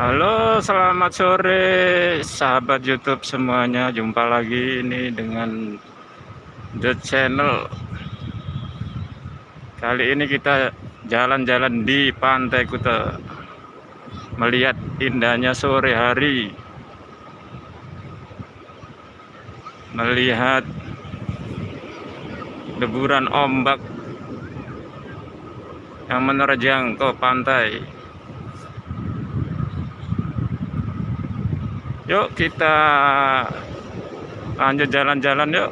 Halo, selamat sore sahabat YouTube semuanya. Jumpa lagi ini dengan The Channel. Kali ini kita jalan-jalan di Pantai Kuta. Melihat indahnya sore hari. Melihat deburan ombak yang menerjang ke pantai. Yuk kita lanjut jalan-jalan yuk.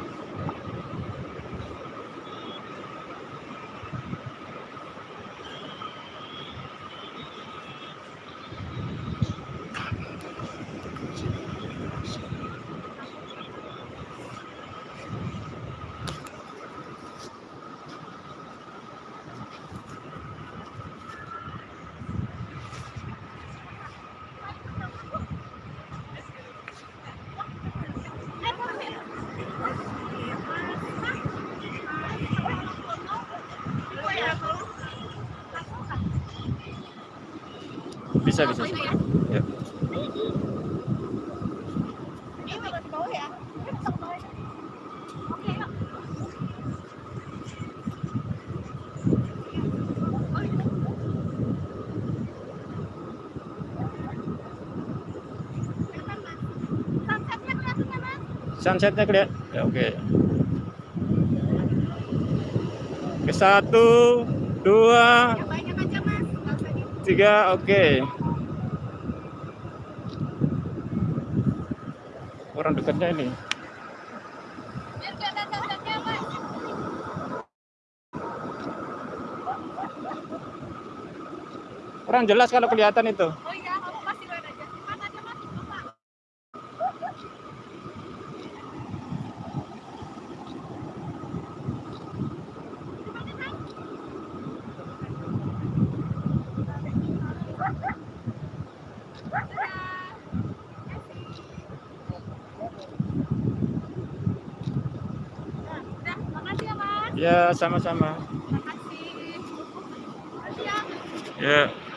Bisa bisa. Yuk. Sunsetnya kelihatan. Ya, oke. Ke satu, dua, tiga, oke. Orang dekatnya ini. Kurang jelas kalau kelihatan itu. Ya mas. Ya, sama-sama. Makasih.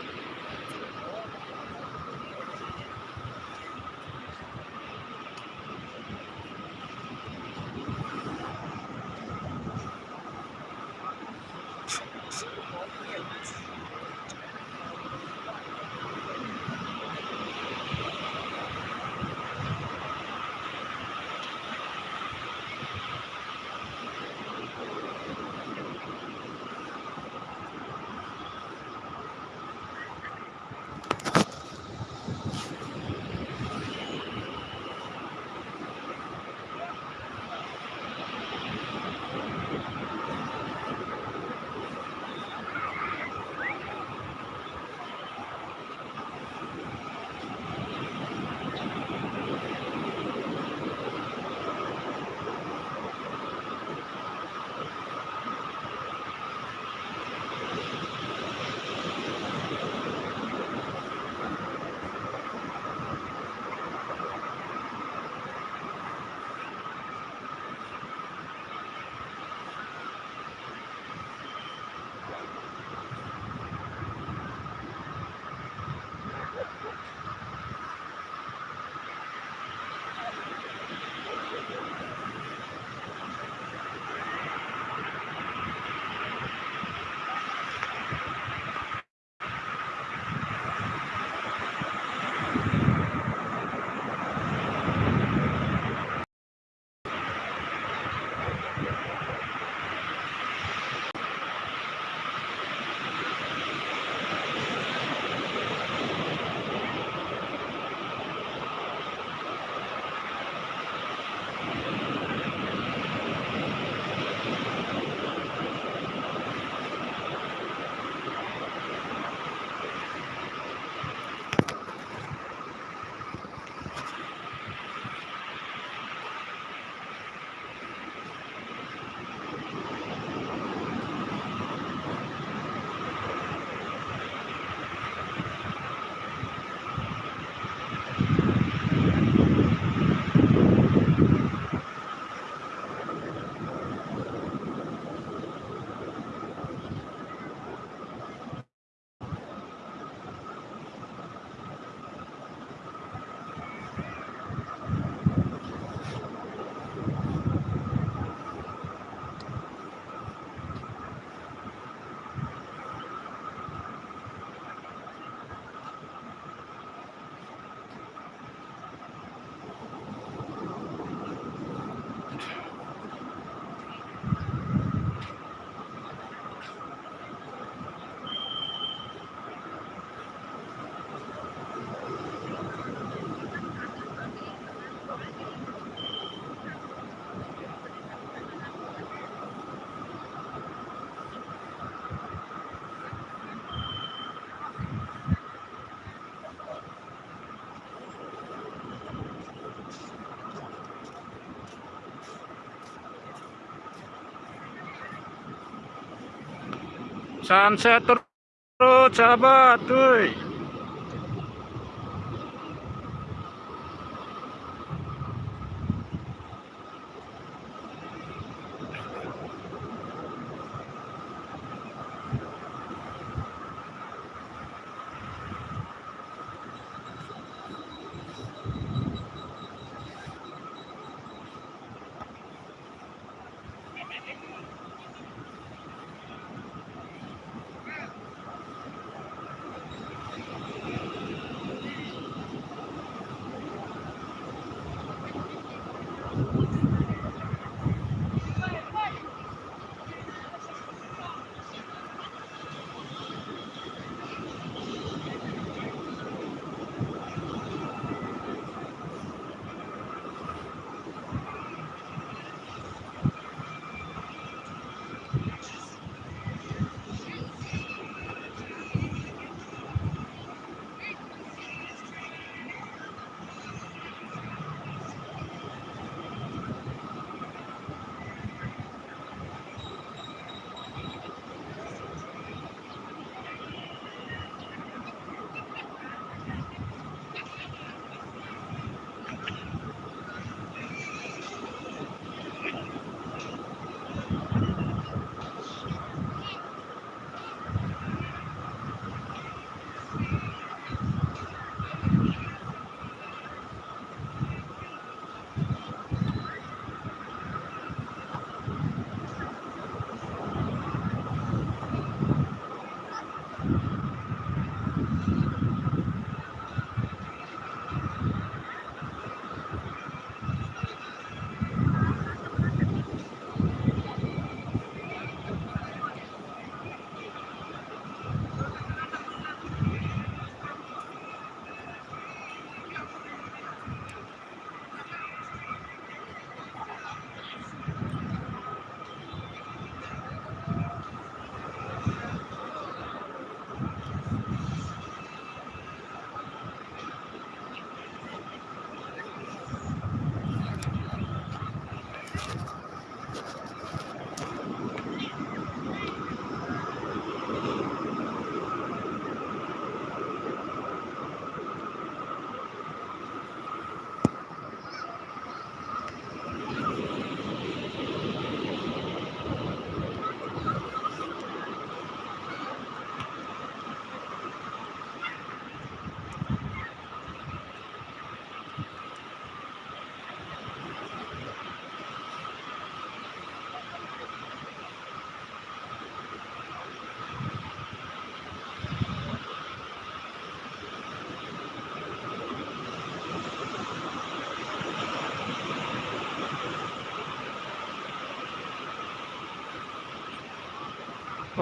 Sunset terus sahabat, tuh.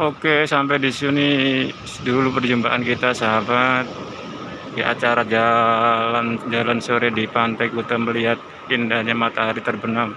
Oke, sampai di sini dulu perjumpaan kita sahabat di acara jalan jalan sore di Pantai Kuta melihat indahnya matahari terbenam.